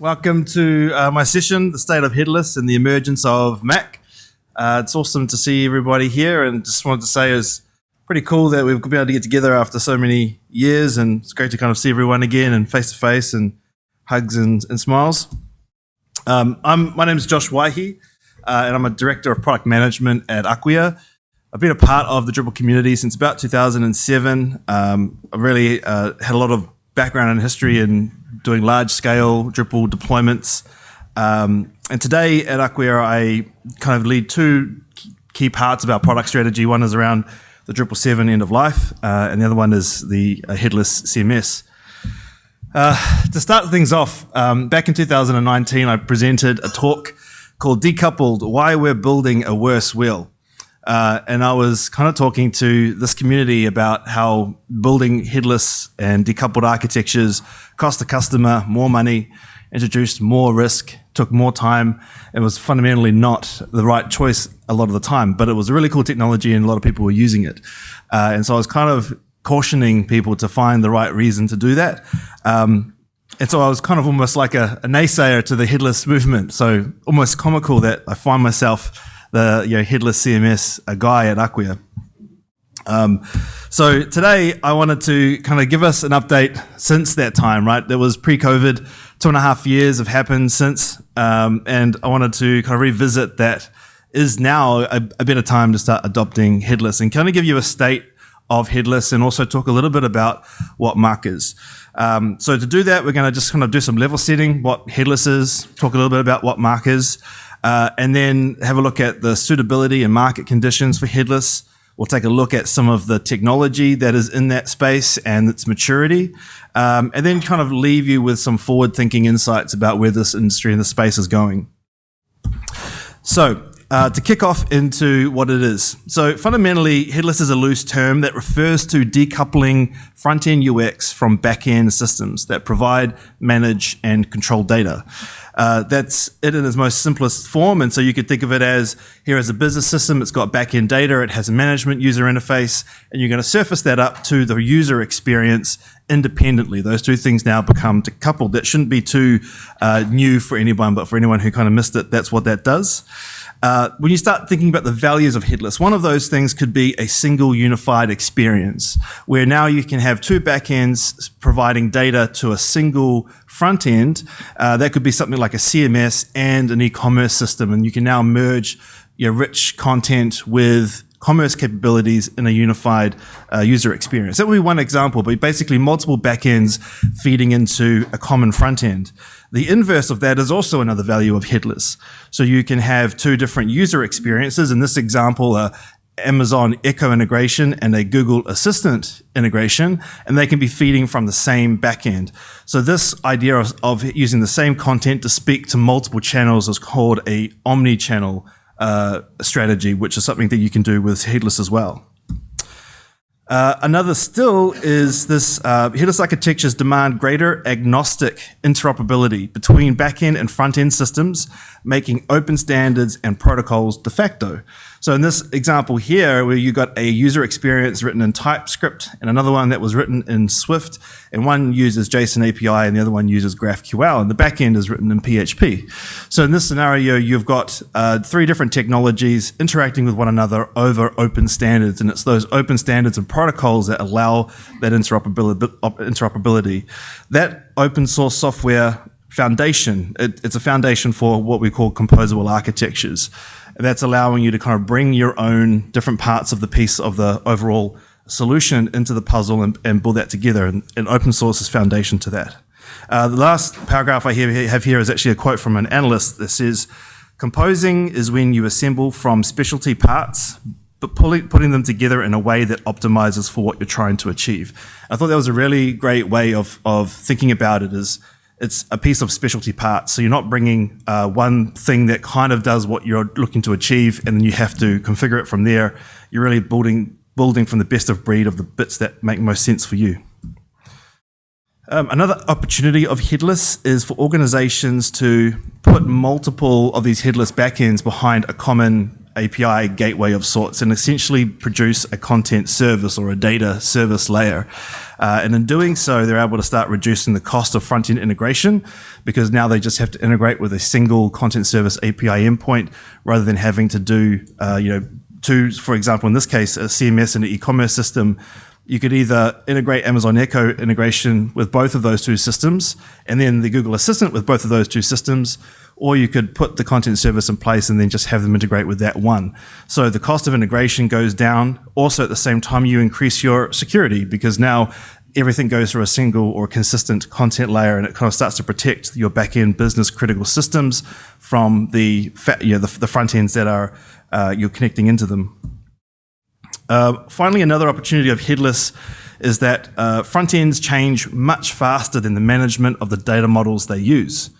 Welcome to uh, my session, The State of Headless and the Emergence of MACH. Uh, it's awesome to see everybody here and just wanted to say it's pretty cool that we've been able to get together after so many years and it's great to kind of see everyone again and face to face and hugs and, and smiles. Um, I'm, my name is Josh Waihi uh, and I'm a Director of Product Management at Acquia. I've been a part of the Drupal community since about 2007. Um, I've really uh, had a lot of background in history and doing large scale Drupal deployments. Um, and today at Acquia, I kind of lead two key parts of our product strategy. One is around the Drupal 7 end of life, uh, and the other one is the uh, headless CMS. Uh, to start things off, um, back in 2019, I presented a talk called Decoupled Why We're Building a Worse Wheel. Uh, and I was kind of talking to this community about how building headless and decoupled architectures cost the customer more money, introduced more risk, took more time. It was fundamentally not the right choice a lot of the time, but it was a really cool technology and a lot of people were using it. Uh, and so I was kind of cautioning people to find the right reason to do that. Um, and so I was kind of almost like a, a naysayer to the headless movement. So almost comical that I find myself the you know, headless CMS a guy at Acquia. Um, so today I wanted to kind of give us an update since that time, right? There was pre-COVID, two and a half years have happened since, um, and I wanted to kind of revisit that is now a, a better time to start adopting headless and kind of give you a state of headless and also talk a little bit about what MACH is. Um, so to do that, we're going to just kind of do some level setting, what headless is, talk a little bit about what MACH is, uh, and then have a look at the suitability and market conditions for headless. We'll take a look at some of the technology that is in that space and its maturity, um, and then kind of leave you with some forward thinking insights about where this industry and the space is going. So, uh, to kick off into what it is. So fundamentally, headless is a loose term that refers to decoupling front-end UX from back-end systems that provide, manage, and control data. Uh, that's it in its most simplest form. And so you could think of it as here as a business system, it's got back-end data, it has a management user interface, and you're going to surface that up to the user experience independently. Those two things now become decoupled. That shouldn't be too uh, new for anyone, but for anyone who kind of missed it, that's what that does. Uh, when you start thinking about the values of headless, one of those things could be a single unified experience where now you can have two backends providing data to a single front end. Uh, that could be something like a CMS and an e-commerce system. And you can now merge your rich content with commerce capabilities in a unified uh, user experience. That would be one example, but basically multiple backends feeding into a common front end. The inverse of that is also another value of headless. So you can have two different user experiences. In this example, a Amazon Echo integration and a Google Assistant integration, and they can be feeding from the same backend. So this idea of, of using the same content to speak to multiple channels is called a omni-channel uh, strategy, which is something that you can do with headless as well. Uh, another still is this uh, headless architectures demand greater agnostic interoperability between backend and front end systems, making open standards and protocols de facto. So in this example here, where you got a user experience written in TypeScript and another one that was written in Swift, and one uses JSON API and the other one uses GraphQL, and the backend is written in PHP. So in this scenario, you've got uh, three different technologies interacting with one another over open standards, and it's those open standards and protocols that allow that interoperability. That open source software foundation, it, it's a foundation for what we call composable architectures that's allowing you to kind of bring your own different parts of the piece of the overall solution into the puzzle and, and build that together. And, and, open source is foundation to that. Uh, the last paragraph I have here is actually a quote from an analyst that says, composing is when you assemble from specialty parts, but pulling, putting them together in a way that optimizes for what you're trying to achieve. I thought that was a really great way of, of thinking about it is it's a piece of specialty parts. So you're not bringing uh, one thing that kind of does what you're looking to achieve, and then you have to configure it from there. You're really building building from the best of breed of the bits that make most sense for you. Um, another opportunity of headless is for organizations to put multiple of these headless backends behind a common API gateway of sorts and essentially produce a content service or a data service layer. Uh, and in doing so, they're able to start reducing the cost of front-end integration because now they just have to integrate with a single content service API endpoint rather than having to do, uh, you know, two, for example, in this case, a CMS and an e-commerce system you could either integrate Amazon Echo integration with both of those two systems, and then the Google Assistant with both of those two systems, or you could put the content service in place and then just have them integrate with that one. So the cost of integration goes down. Also, at the same time, you increase your security because now everything goes through a single or consistent content layer and it kind of starts to protect your back-end business critical systems from the, you know, the, the front ends that are uh, you're connecting into them. Uh, finally, another opportunity of headless is that uh, front ends change much faster than the management of the data models they use.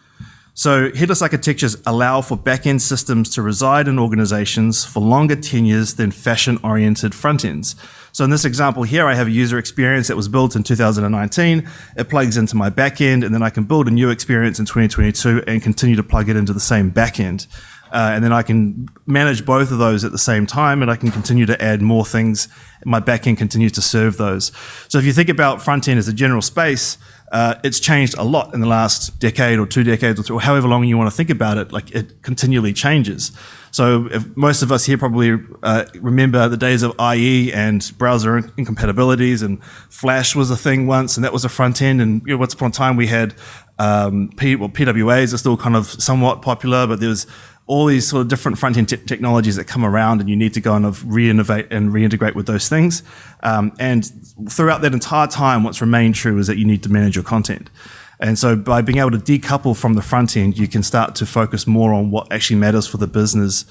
So headless architectures allow for back-end systems to reside in organizations for longer tenures than fashion-oriented front ends. So in this example here, I have a user experience that was built in 2019. It plugs into my backend, and then I can build a new experience in 2022 and continue to plug it into the same backend. Uh, and then I can manage both of those at the same time and I can continue to add more things. My backend continues to serve those. So if you think about front end as a general space, uh, it's changed a lot in the last decade or two decades or, however long you want to think about it. Like it continually changes. So most of us here probably uh, remember the days of IE and browser incompatibilities and Flash was a thing once and that was a front end. And you know, once upon a time we had um, P, well, PWAs are still kind of somewhat popular, but there was all these sort of different front-end technologies that come around and you need to go and re-innovate and reintegrate with those things. Um, and throughout that entire time, what's remained true is that you need to manage your content. And so by being able to decouple from the front end, you can start to focus more on what actually matters for the business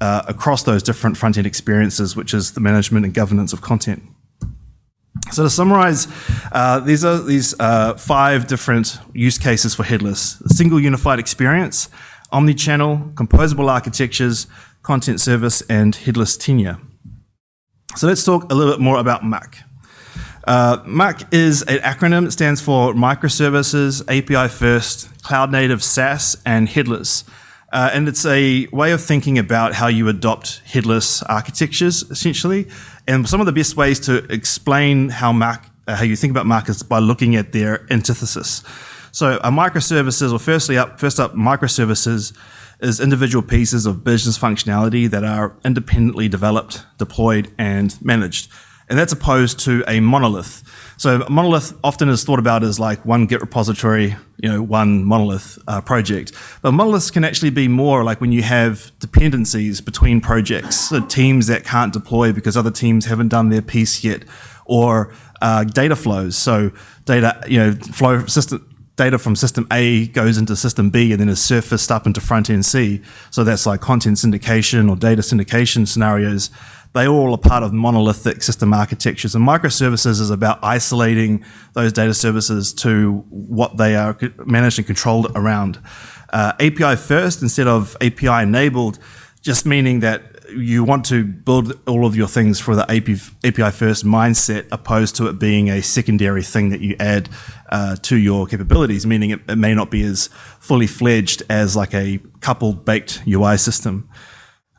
uh, across those different front-end experiences, which is the management and governance of content. So to summarize, uh, these are these uh, five different use cases for headless. A single unified experience, omni-channel, composable architectures, content service, and headless tenure. So let's talk a little bit more about MACH. Uh, is an acronym. It stands for Microservices, API First, Cloud Native SaaS, and Headless. Uh, and it's a way of thinking about how you adopt headless architectures, essentially. And some of the best ways to explain how MACH, uh, how you think about MACH is by looking at their antithesis. So a microservices, or firstly up, first up, microservices is individual pieces of business functionality that are independently developed, deployed, and managed. And that's opposed to a monolith. So a monolith often is thought about as like one Git repository, you know, one monolith uh, project. But monoliths can actually be more like when you have dependencies between projects, so teams that can't deploy because other teams haven't done their piece yet, or uh, data flows. So data, you know, flow system data from system A goes into system B and then is surfaced up into front end C. So that's like content syndication or data syndication scenarios. They all are part of monolithic system architectures. And microservices is about isolating those data services to what they are managed and controlled around. Uh, API first instead of API enabled, just meaning that you want to build all of your things for the API first mindset opposed to it being a secondary thing that you add uh, to your capabilities, meaning it, it, may not be as fully fledged as like a coupled baked UI system.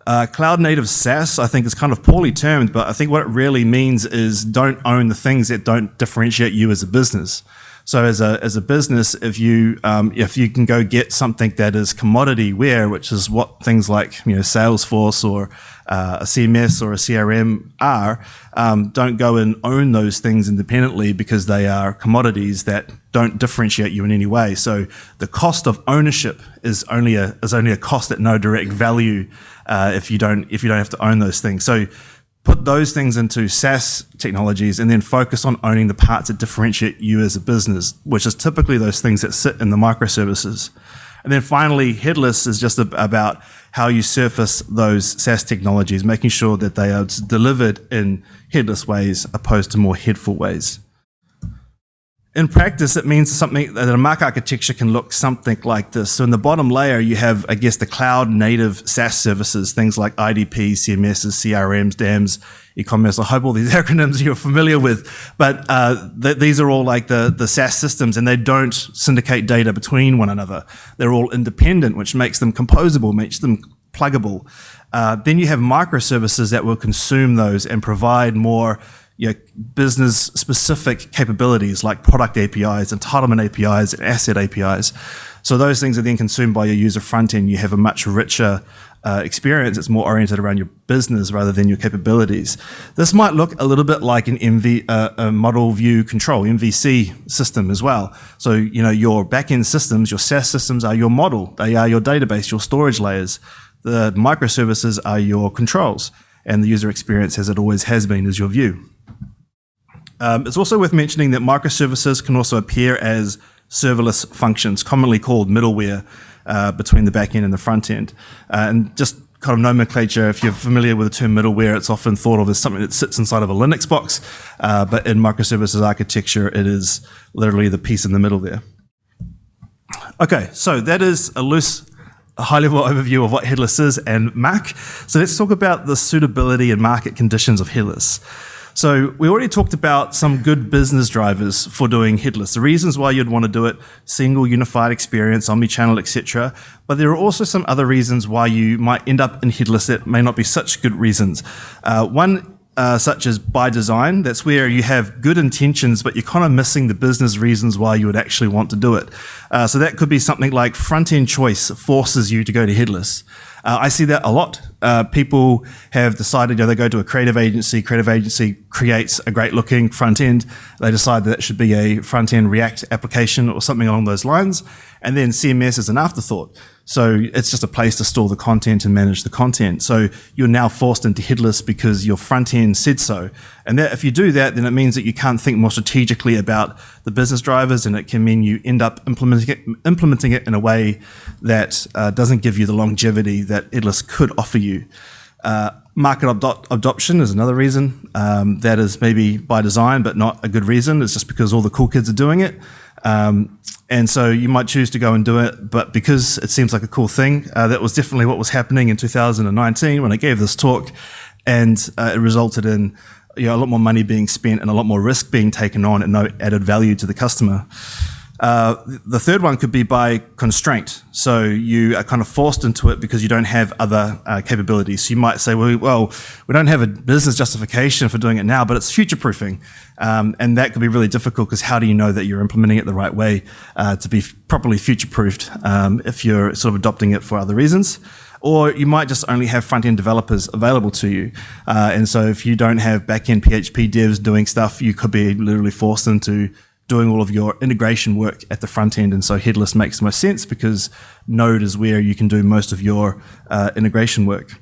Uh, cloud native SaaS, I think, is kind of poorly termed, but I think what it really means is don't own the things that don't differentiate you as a business. So as a as a business, if you um, if you can go get something that is commodity ware, which is what things like you know Salesforce or uh, a CMS or a CRM are, um, don't go and own those things independently because they are commodities that don't differentiate you in any way. So the cost of ownership is only a is only a cost at no direct value uh, if you don't if you don't have to own those things. So put those things into SaaS technologies and then focus on owning the parts that differentiate you as a business, which is typically those things that sit in the microservices. And then finally, headless is just about how you surface those SaaS technologies, making sure that they are delivered in headless ways opposed to more headful ways. In practice, it means something that a MACH architecture can look something like this. So in the bottom layer, you have, I guess, the cloud native SaaS services, things like IDP, CMSs, CRMs, DAMs, e-commerce. I hope all these acronyms you're familiar with, but uh, th these are all like the, the SaaS systems and they don't syndicate data between one another. They're all independent, which makes them composable, makes them pluggable. Uh, then you have microservices that will consume those and provide more you know, business specific capabilities like product APIs, entitlement APIs, and asset APIs. So those things are then consumed by your user front end. You have a much richer uh, experience. It's more oriented around your business rather than your capabilities. This might look a little bit like an MV, uh, a model view control, MVC system as well. So, you know, your backend systems, your SaaS systems are your model. They are your database, your storage layers. The microservices are your controls and the user experience as it always has been is your view. Um, it's also worth mentioning that microservices can also appear as serverless functions, commonly called middleware uh, between the back end and the front end. Uh, and just kind of nomenclature, if you're familiar with the term middleware, it's often thought of as something that sits inside of a Linux box, uh, but in microservices architecture, it is literally the piece in the middle there. Okay, so that is a loose high level overview of what headless is and MACH. So let's talk about the suitability and market conditions of headless. So we already talked about some good business drivers for doing headless. The reasons why you'd want to do it: single, unified experience, omni-channel, etc. But there are also some other reasons why you might end up in headless that may not be such good reasons. Uh, one uh, such as by design. That's where you have good intentions, but you're kind of missing the business reasons why you would actually want to do it. Uh, so that could be something like front end choice forces you to go to headless. Uh, I see that a lot. Uh, people have decided, you know, they go to a creative agency, creative agency creates a great looking front end. They decide that it should be a front end React application or something along those lines. And then CMS is an afterthought. So it's just a place to store the content and manage the content. So you're now forced into headless because your front end said so. And that, if you do that, then it means that you can't think more strategically about the business drivers and it can mean you end up implementing it, implementing it in a way that uh, doesn't give you the longevity that headless could offer you. Uh, market adoption is another reason. Um, that is maybe by design, but not a good reason. It's just because all the cool kids are doing it. Um, and so you might choose to go and do it, but because it seems like a cool thing, uh, that was definitely what was happening in 2019 when I gave this talk, and uh, it resulted in you know, a lot more money being spent and a lot more risk being taken on and no added value to the customer. Uh, the third one could be by constraint. So you are kind of forced into it because you don't have other uh, capabilities. So you might say, well, well, we don't have a business justification for doing it now, but it's future proofing. Um, and that could be really difficult because how do you know that you're implementing it the right way uh, to be properly future proofed um, if you're sort of adopting it for other reasons? Or you might just only have front end developers available to you. Uh, and so if you don't have back end PHP devs doing stuff, you could be literally forced into doing all of your integration work at the front end. And so headless makes the most sense because Node is where you can do most of your uh, integration work.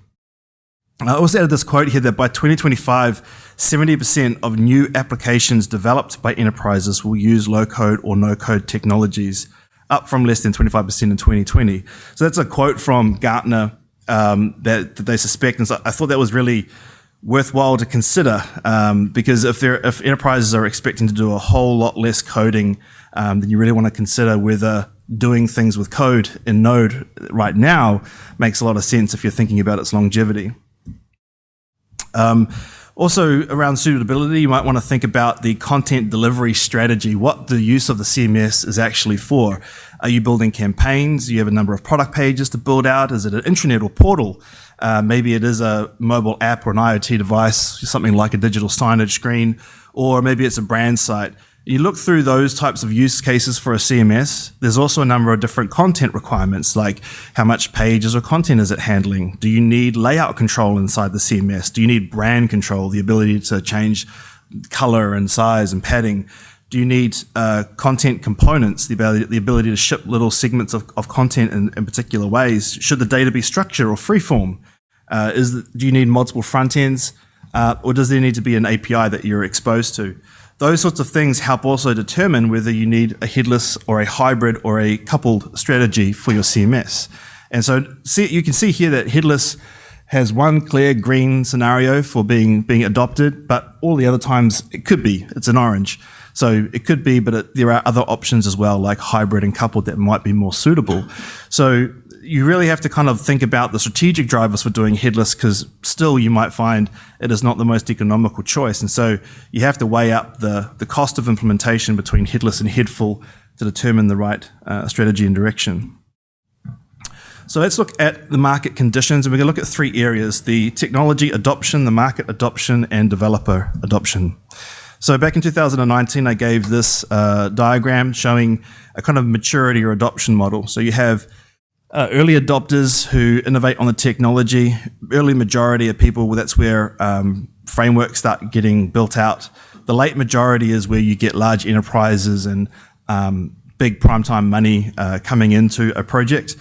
I also added this quote here that by 2025, 70% of new applications developed by enterprises will use low code or no code technologies, up from less than 25% in 2020. So that's a quote from Gartner um, that, that, they suspect. And so I thought that was really worthwhile to consider um, because if, if enterprises are expecting to do a whole lot less coding, um, then you really want to consider whether doing things with code in Node right now makes a lot of sense if you're thinking about its longevity. Um, also, around suitability, you might want to think about the content delivery strategy, what the use of the CMS is actually for. Are you building campaigns? Do you have a number of product pages to build out? Is it an intranet or portal? Uh, maybe it is a mobile app or an IoT device, something like a digital signage screen, or maybe it's a brand site. You look through those types of use cases for a CMS. There's also a number of different content requirements, like how much pages or content is it handling? Do you need layout control inside the CMS? Do you need brand control, the ability to change color and size and padding? Do you need uh, content components, the ability, the ability to ship little segments of, of content in, in particular ways? Should the data be structured or freeform? Uh, is do you need multiple front ends, uh, or does there need to be an API that you're exposed to? Those sorts of things help also determine whether you need a headless or a hybrid or a coupled strategy for your CMS. And so see, you can see here that headless has one clear green scenario for being being adopted, but all the other times it could be it's an orange. So it could be, but it, there are other options as well, like hybrid and coupled that might be more suitable. So you really have to kind of think about the strategic drivers for doing headless because still you might find it is not the most economical choice. And so you have to weigh up the, the cost of implementation between headless and headful to determine the right uh, strategy and direction. So let's look at the market conditions, and we're going to look at three areas: the technology adoption, the market adoption, and developer adoption. So back in 2019, I gave this uh, diagram showing a kind of maturity or adoption model. So you have uh, early adopters who innovate on the technology. Early majority of people, that's where um, frameworks start getting built out. The late majority is where you get large enterprises and um, big primetime money uh, coming into a project.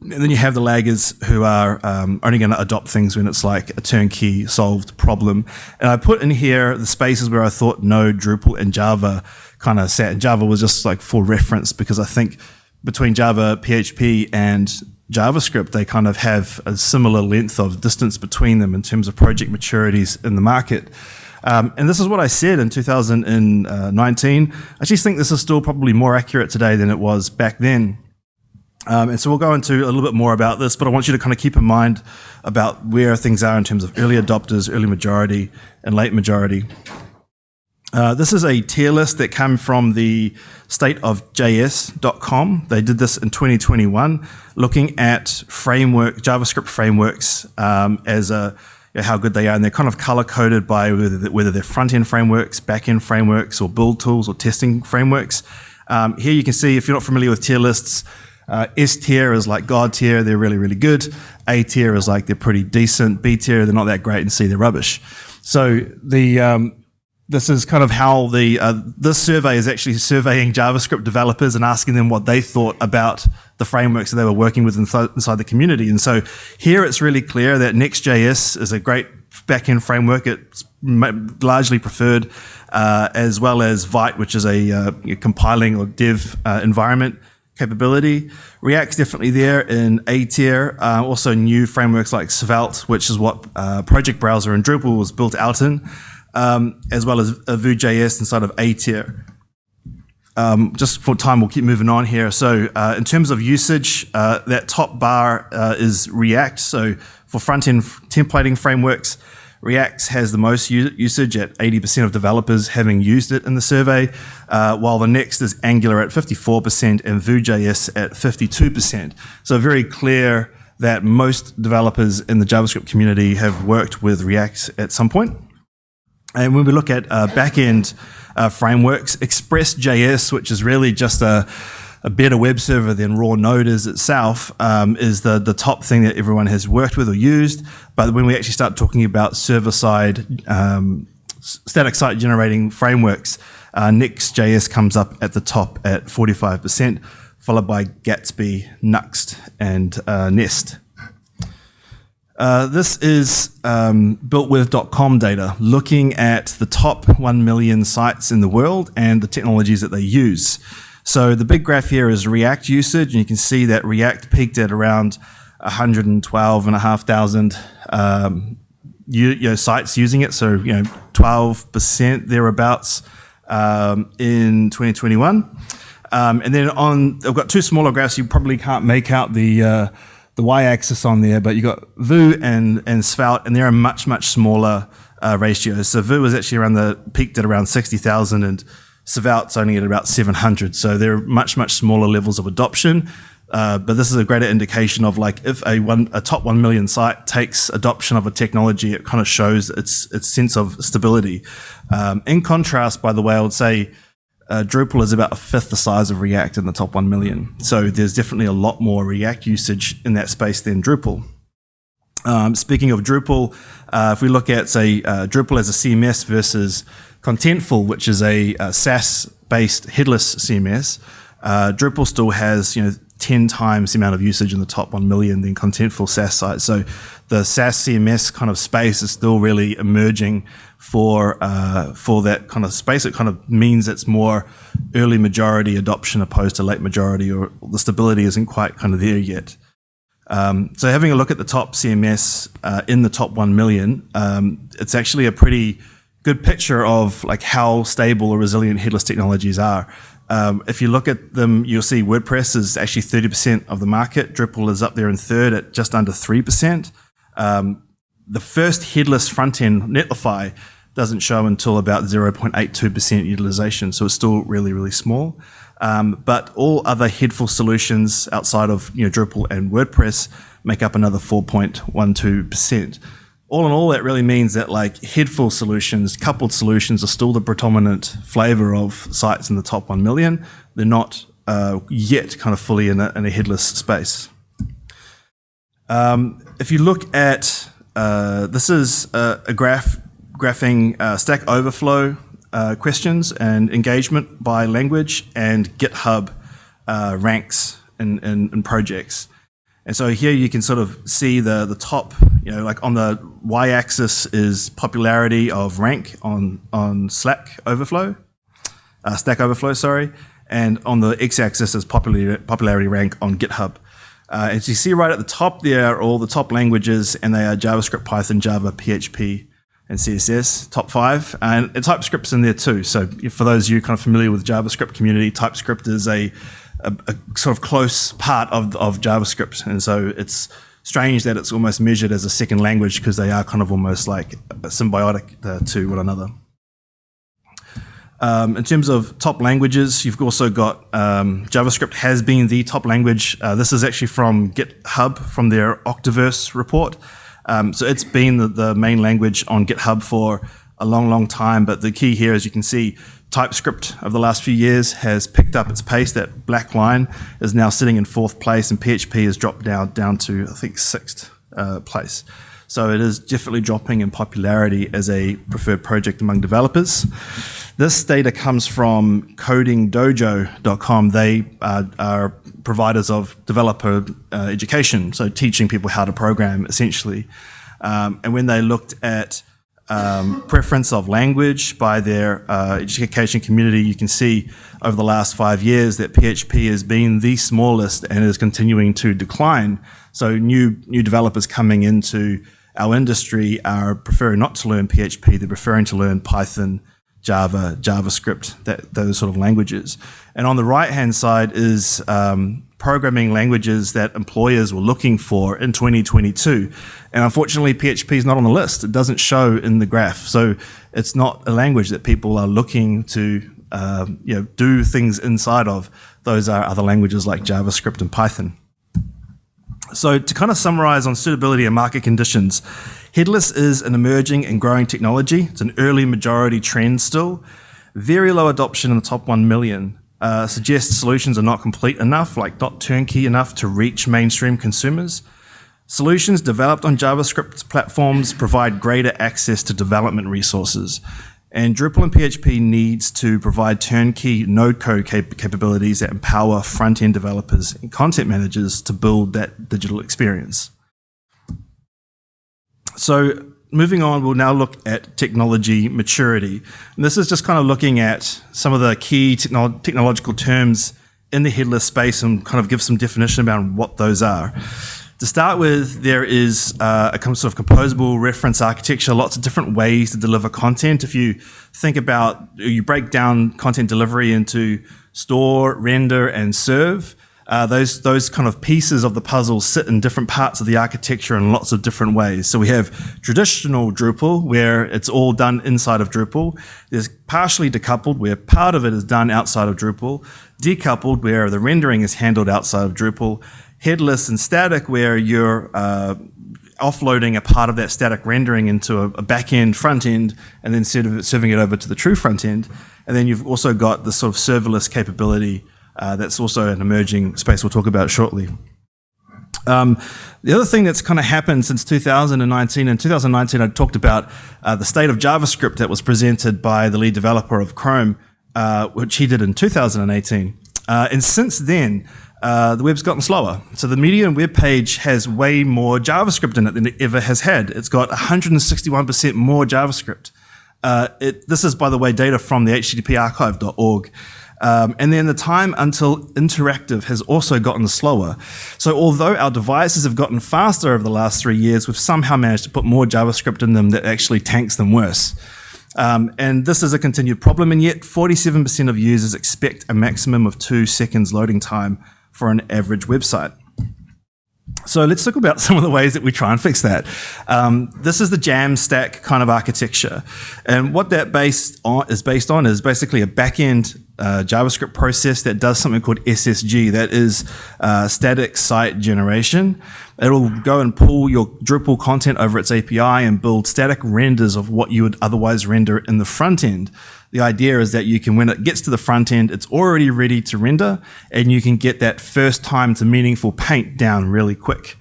And then you have the laggers who are um, only going to adopt things when it's like a turnkey solved problem. And I put in here the spaces where I thought Node, Drupal, and Java kind of sat. And Java was just like for reference because I think between Java, PHP, and JavaScript, they kind of have a similar length of distance between them in terms of project maturities in the market. Um, and this is what I said in 2019. I actually think this is still probably more accurate today than it was back then. Um, and so we'll go into a little bit more about this, but I want you to kind of keep in mind about where things are in terms of early adopters, early majority, and late majority. Uh, this is a tier list that came from the stateofjs.com. They did this in 2021, looking at framework JavaScript frameworks um, as a how good they are, and they're kind of color coded by whether, whether they're front end frameworks, back end frameworks, or build tools or testing frameworks. Um, here you can see if you're not familiar with tier lists. Uh, S tier is like God tier, they're really, really good. A tier is like they're pretty decent. B tier, they're not that great, and C, they're rubbish. So the um, this is kind of how the uh, this survey is actually surveying JavaScript developers and asking them what they thought about the frameworks that they were working with inside the community. And so here it's really clear that Next.js is a great backend framework. It's largely preferred, uh, as well as Vite, which is a, uh, compiling or dev uh, environment capability. React's definitely there in A tier. Uh, also new frameworks like Svelte, which is what uh, Project Browser and Drupal was built out in um, as well as Vue.js inside of A tier. Um, just for time, we'll keep moving on here. So uh, in terms of usage, uh, that top bar uh, is React. So for front-end templating frameworks, React has the most usage at 80% of developers having used it in the survey, uh, while the next is Angular at 54% and Vue.js at 52%. So very clear that most developers in the JavaScript community have worked with React at some point. And when we look at uh, backend uh, frameworks, Express.js, which is really just a, a, better web server than raw Node is itself, um, is the, the top thing that everyone has worked with or used. But when we actually start talking about server side, um, static site generating frameworks, uh, Next.js comes up at the top at 45%, followed by Gatsby, Nuxt, and uh, Nest. Uh, this is um, builtwith.com data, looking at the top 1 million sites in the world and the technologies that they use. So the big graph here is React usage, and you can see that React peaked at around 112,500 um, you, you know, sites using it. So, you know, 12% thereabouts um, in 2021. Um, and then on, I've got two smaller graphs. You probably can't make out the uh, the y-axis on there, but you got Vue and, and Svelte, and they're a much, much smaller uh, ratio. So Vue was actually around the, peaked at around 60,000 and Svelte's only at about 700. So they're much, much smaller levels of adoption. Uh, but this is a greater indication of like if a one a top one million site takes adoption of a technology, it kind of shows its its sense of stability. Um, in contrast, by the way, I would say uh, Drupal is about a fifth the size of React in the top 1 million. So there's definitely a lot more React usage in that space than Drupal. Um, speaking of Drupal, uh, if we look at, say, uh, Drupal as a CMS versus Contentful, which is a, a SaaS-based headless CMS, uh, Drupal still has, you know, 10 times the amount of usage in the top 1 million than Contentful SaaS sites. So the SaaS CMS kind of space is still really emerging for uh, for that kind of space. It kind of means it's more early majority adoption opposed to late majority, or the stability isn't quite kind of there yet. Um, so having a look at the top CMS uh, in the top 1 million, um, it's actually a pretty good picture of like how stable or resilient headless technologies are. Um, if you look at them, you'll see WordPress is actually 30% of the market. Drupal is up there in third at just under 3%. Um, the first headless front end, Netlify, doesn't show until about 0.82% utilization, so it's still really, really small. Um, but all other headful solutions outside of you know, Drupal and WordPress make up another 4.12%. All in all, that really means that like headful solutions, coupled solutions are still the predominant flavor of sites in the top 1 million. They're not uh, yet kind of fully in a, in a headless space. Um, if you look at, uh, this is a, a graph graphing uh, Stack Overflow uh, questions and engagement by language and GitHub uh, ranks in, in, in, projects. And so here you can sort of see the, the top, you know, like on the y-axis is popularity of rank on, on Slack Overflow, uh, Stack Overflow, sorry, and on the x-axis is popularity rank on GitHub. Uh, as you see right at the top there are all the top languages and they are JavaScript, Python, Java, PHP, and CSS, top five, and, TypeScript's in there too. So for those of you kind of familiar with JavaScript community, TypeScript is a, a, a sort of close part of, of JavaScript. And so it's strange that it's almost measured as a second language because they are kind of almost like symbiotic uh, to one another. Um, in terms of top languages, you've also got um, JavaScript has been the top language. Uh, this is actually from GitHub, from their Octoverse report. Um, so it's been the, the, main language on GitHub for a long, long time. But the key here, as you can see, TypeScript over the last few years has picked up its pace. That black line is now sitting in fourth place, and PHP has dropped down down to I think sixth uh, place. So it is definitely dropping in popularity as a preferred project among developers. This data comes from codingdojo.com. They uh, are providers of developer uh, education, so teaching people how to program essentially. Um, and when they looked at um, preference of language by their uh, education community, you can see over the last five years that PHP has been the smallest and is continuing to decline. So new new developers coming into our industry are preferring not to learn PHP; they're preferring to learn Python, Java, JavaScript, that, those sort of languages. And on the right hand side is um, programming languages that employers were looking for in 2022. And unfortunately, PHP is not on the list. It doesn't show in the graph. So it's not a language that people are looking to um, you know, do things inside of. Those are other languages like JavaScript and Python. So to kind of summarize on suitability and market conditions, Headless is an emerging and growing technology. It's an early majority trend still. Very low adoption in the top 1 million. Uh, suggests solutions are not complete enough, like not turnkey enough to reach mainstream consumers. Solutions developed on JavaScript platforms provide greater access to development resources. And Drupal and PHP needs to provide turnkey node code cap capabilities that empower front-end developers and content managers to build that digital experience. So moving on, we'll now look at technology maturity. And this is just kind of looking at some of the key technolo technological terms in the headless space and kind of give some definition about what those are. To start with, there is uh, a sort of composable reference architecture, lots of different ways to deliver content. If you think about, you break down content delivery into store, render, and serve, uh, those those kind of pieces of the puzzle sit in different parts of the architecture in lots of different ways. So we have traditional Drupal, where it's all done inside of Drupal. There's partially decoupled, where part of it is done outside of Drupal. Decoupled, where the rendering is handled outside of Drupal. Headless and static, where you're uh, offloading a part of that static rendering into a, a back end, front end, and then serving it over to the true front end. And then you've also got the sort of serverless capability uh, that's also an emerging space we'll talk about shortly. Um, the other thing that's kind of happened since 2019, in 2019 I talked about uh, the state of JavaScript that was presented by the lead developer of Chrome, uh, which he did in 2018. Uh, and since then, uh, the web's gotten slower. So the median web page has way more JavaScript in it than it ever has had. It's got 161% more JavaScript. Uh, it, this is, by the way, data from the httparchive.org. Um, and then the time until interactive has also gotten slower. So although our devices have gotten faster over the last three years, we've somehow managed to put more JavaScript in them that actually tanks them worse. Um, and this is a continued problem, and yet 47% of users expect a maximum of two seconds loading time for an average website. So let's talk about some of the ways that we try and fix that. Um, this is the Jamstack kind of architecture. And what that based on, is based on is basically a back-end uh, JavaScript process that does something called SSG. That is uh, static site generation. It'll go and pull your Drupal content over its API and build static renders of what you would otherwise render in the front end. The idea is that you can, when it gets to the front end, it's already ready to render, and you can get that first time to meaningful paint down really quick.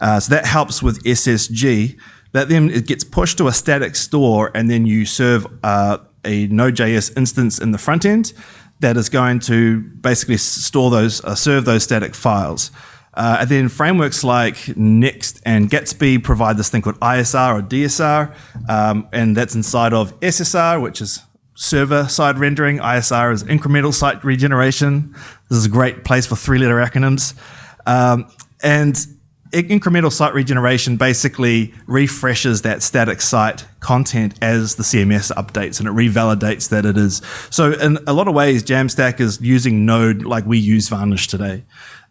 Uh, so that helps with SSG. That then it gets pushed to a static store, and then you serve uh, a Node.js instance in the front end that is going to basically store those, uh, serve those static files. Uh, and then frameworks like Next and Gatsby provide this thing called ISR or DSR, um, and that's inside of SSR, which is server-side rendering. ISR is incremental site regeneration. This is a great place for three-letter acronyms. Um, and incremental site regeneration basically refreshes that static site content as the CMS updates and it revalidates that it is. So in a lot of ways, Jamstack is using Node like we use Varnish today.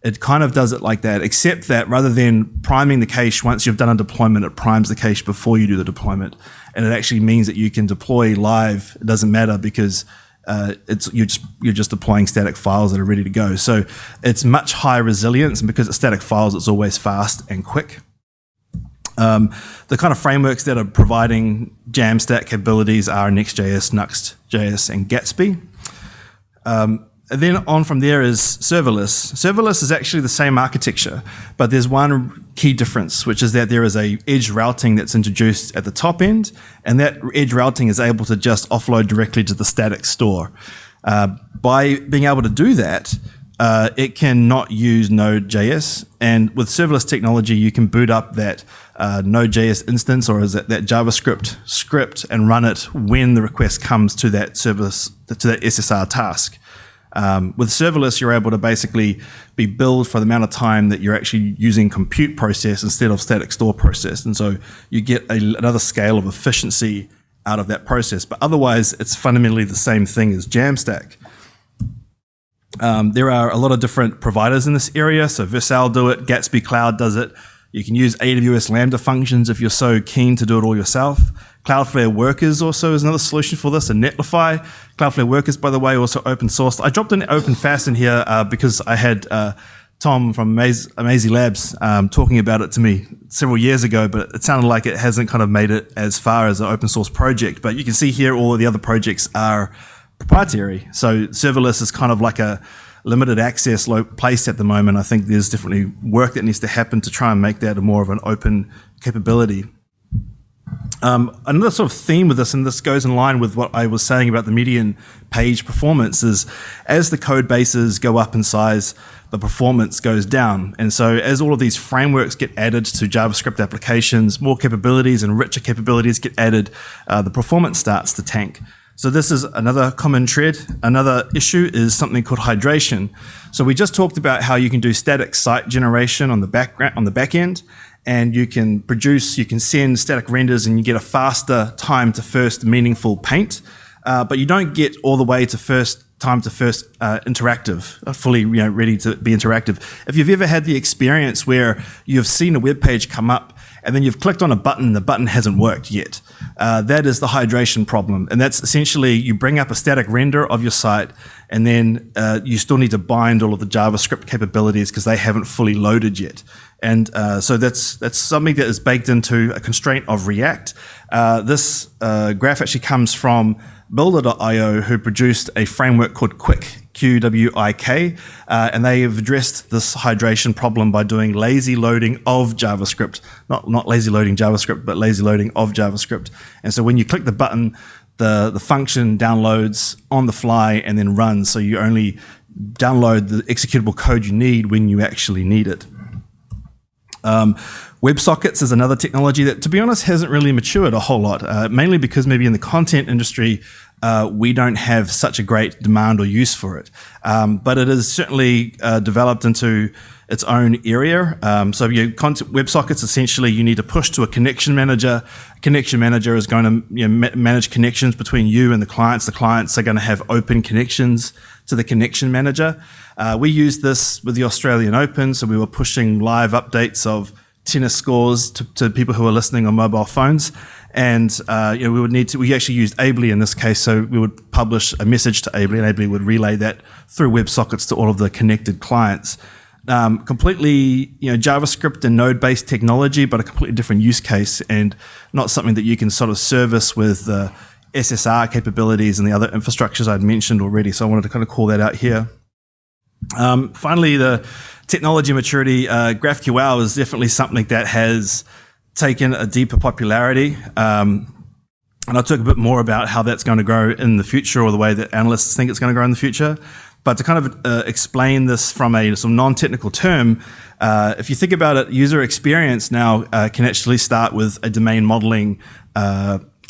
It kind of does it like that, except that rather than priming the cache once you've done a deployment, it primes the cache before you do the deployment. And it actually means that you can deploy live. It doesn't matter because uh, it's you're just you're just deploying static files that are ready to go. So it's much higher resilience, and because it's static files, it's always fast and quick. Um, the kind of frameworks that are providing Jamstack capabilities are Next.js, Nuxt.js, and Gatsby. Um, then on from there is serverless. Serverless is actually the same architecture, but there's one key difference, which is that there is a edge routing that's introduced at the top end, and that edge routing is able to just offload directly to the static store. Uh, by being able to do that, uh, it cannot use Node.js, and with serverless technology, you can boot up that uh, Node.js instance or is it that JavaScript script and run it when the request comes to that service to that SSR task. Um, with serverless, you're able to basically be billed for the amount of time that you're actually using compute process instead of static store process. And so you get a, another scale of efficiency out of that process. But otherwise, it's fundamentally the same thing as Jamstack. Um, there are a lot of different providers in this area. So Vercel do it, Gatsby Cloud does it. You can use AWS Lambda functions if you're so keen to do it all yourself. Cloudflare Workers also is another solution for this, and Netlify. Cloudflare Workers, by the way, also open sourced. I dropped an OpenFaaS in here uh, because I had uh, Tom from Amazee Labs um, talking about it to me several years ago, but it sounded like it hasn't kind of made it as far as an open source project. But you can see here all of the other projects are proprietary. So serverless is kind of like a limited access place at the moment. I think there's definitely work that needs to happen to try and make that more of an open capability. Um, another sort of theme with this, and this goes in line with what I was saying about the median page performance, is as the code bases go up in size, the performance goes down. And so as all of these frameworks get added to JavaScript applications, more capabilities and richer capabilities get added, uh, the performance starts to tank. So this is another common thread. Another issue is something called hydration. So we just talked about how you can do static site generation on the background on the back end, and you can produce, you can send static renders, and you get a faster time to first meaningful paint. Uh, but you don't get all the way to first time to first uh, interactive, uh, fully you know, ready to be interactive. If you've ever had the experience where you've seen a web page come up and then you've clicked on a button, the button hasn't worked yet. Uh, that is the hydration problem. And that's essentially you bring up a static render of your site, and then uh, you still need to bind all of the JavaScript capabilities because they haven't fully loaded yet. And uh, so that's that's something that is baked into a constraint of React. Uh, this uh, graph actually comes from Builder.io, who produced a framework called Qwik, Q-W-I-K, uh, and they have addressed this hydration problem by doing lazy loading of JavaScript, not, not lazy loading JavaScript, but lazy loading of JavaScript. And so when you click the button, the, the function downloads on the fly and then runs, so you only download the executable code you need when you actually need it. Um, WebSockets is another technology that, to be honest, hasn't really matured a whole lot, uh, mainly because maybe in the content industry, uh, we don't have such a great demand or use for it. Um, but it is certainly uh, developed into its own area. Um, so your content, WebSockets, essentially, you need to push to a connection manager. A connection manager is going to you know, ma manage connections between you and the clients. The clients are going to have open connections to the connection manager. Uh, we used this with the Australian Open, so we were pushing live updates of tennis scores to, to people who are listening on mobile phones. And uh, you know, we would need to. We actually used Ably in this case, so we would publish a message to Ably, and Ably would relay that through WebSockets to all of the connected clients. Um, completely, you know, JavaScript and node-based technology, but a completely different use case, and not something that you can sort of service with the SSR capabilities and the other infrastructures I'd mentioned already. So I wanted to kind of call that out here. Um, finally, the technology maturity, uh, GraphQL is definitely something that has taken a deeper popularity. Um, and I'll talk a bit more about how that's going to grow in the future or the way that analysts think it's going to grow in the future. But to kind of uh, explain this from a some non-technical term, uh, if you think about it, user experience now can actually start with a domain modeling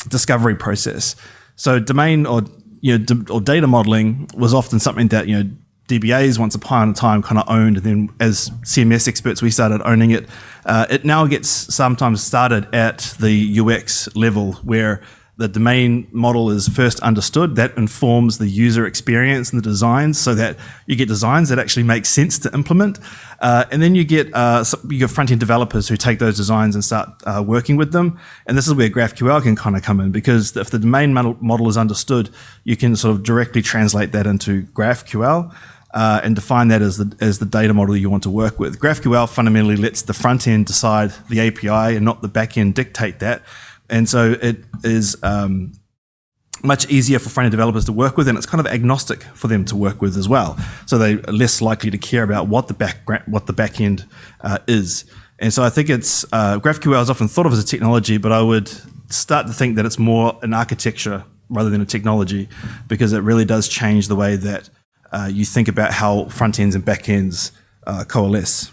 discovery process. So domain or you know, or data modeling was often something that you know DBAs once upon a time kind of owned. And then as CMS experts, we started owning it. Uh, it now gets sometimes started at the UX level where the domain model is first understood. That informs the user experience and the designs so that you get designs that actually make sense to implement. Uh, and then you get uh, you get front-end developers who take those designs and start uh, working with them. And this is where GraphQL can kind of come in because if the domain model is understood, you can sort of directly translate that into GraphQL uh, and define that as the, as the data model you want to work with. GraphQL fundamentally lets the front end decide the API and not the back end dictate that. And so it is um, much easier for front end developers to work with, and it's kind of agnostic for them to work with as well. So they're less likely to care about what the back what the back end uh, is. And so I think it's uh, GraphQL is often thought of as a technology, but I would start to think that it's more an architecture rather than a technology, because it really does change the way that uh, you think about how front ends and back ends uh, coalesce.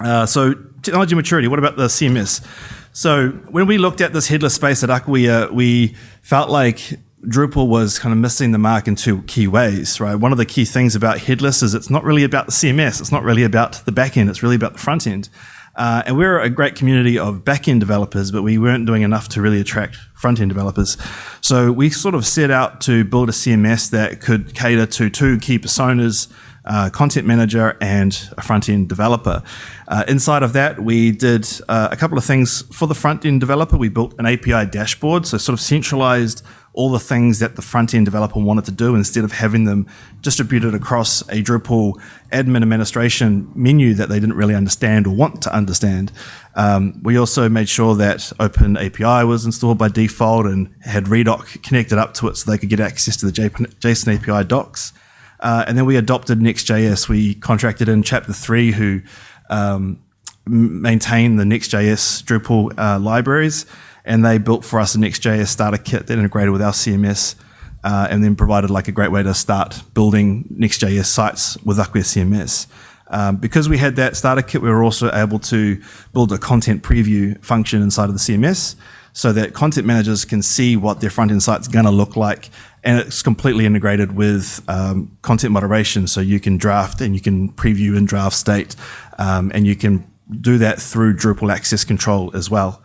Uh, so technology maturity, what about the CMS? So when we looked at this headless space at Acquia, we felt like Drupal was kind of missing the mark in two key ways, right? One of the key things about headless is it's not really about the CMS. It's not really about the back end. It's really about the front end. Uh, and we're a great community of back-end developers, but we weren't doing enough to really attract front-end developers. So we sort of set out to build a CMS that could cater to two key personas, uh, content manager and a front-end developer. Uh, inside of that, we did uh, a couple of things for the front-end developer. We built an API dashboard, so sort of centralized all the things that the front end developer wanted to do instead of having them distributed across a Drupal admin administration menu that they didn't really understand or want to understand. Um, we also made sure that Open API was installed by default and had Redoc connected up to it so they could get access to the JSON API docs. Uh, and then we adopted Next.js. We contracted in Chapter 3 who um, maintain the Next.js Drupal uh, libraries and they built for us a Next.js starter kit that integrated with our CMS uh, and then provided like a great way to start building Next.js sites with Acquia CMS. Um, because we had that starter kit, we were also able to build a content preview function inside of the CMS so that content managers can see what their front end site's going to look like. And it's completely integrated with um, content moderation. So you can draft and you can preview in draft state. Um, and you can do that through Drupal access control as well.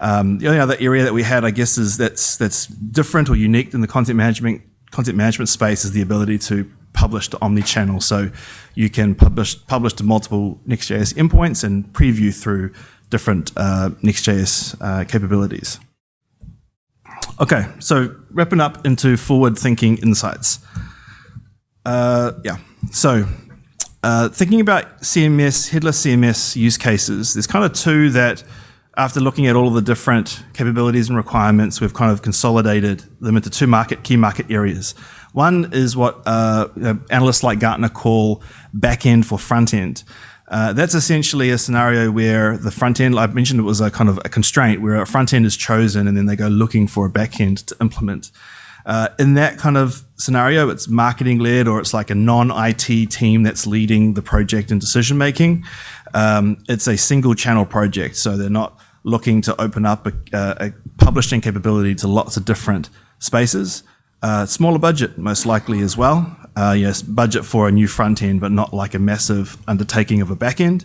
Um, the only other area that we had, I guess, is that's that's different or unique in the content management content management space is the ability to publish to omni-channel. So you can publish publish to multiple Next.js endpoints and preview through different uh, Next.js uh, capabilities. Okay, so wrapping up into forward-thinking insights. Uh, yeah, so uh, thinking about CMS, headless CMS use cases, there's kind of two that after looking at all of the different capabilities and requirements, we've kind of consolidated them into two market key market areas. One is what uh, analysts like Gartner call back end for front end. Uh, that's essentially a scenario where the front end, I've mentioned it was a kind of a constraint where a front end is chosen and then they go looking for a back end to implement. Uh, in that kind of scenario, it's marketing led or it's like a non IT team that's leading the project and decision making. Um, it's a single channel project, so they're not looking to open up a, a publishing capability to lots of different spaces. Uh, smaller budget, most likely as well. Uh, yes, budget for a new front end, but not like a massive undertaking of a back end.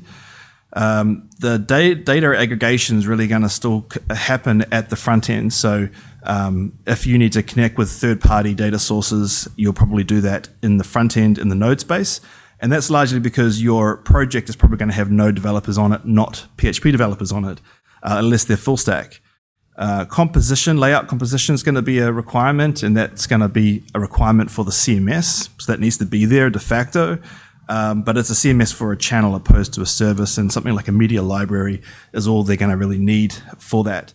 Um, the data, data aggregation is really going to still happen at the front end. So um, if you need to connect with third-party data sources, you'll probably do that in the front end in the node space. And that's largely because your project is probably going to have no developers on it, not PHP developers on it, uh, unless they're full stack. Uh, composition, layout composition is going to be a requirement, and that's going to be a requirement for the CMS. So that needs to be there de facto. Um, but it's a CMS for a channel opposed to a service, and something like a media library is all they're going to really need for that.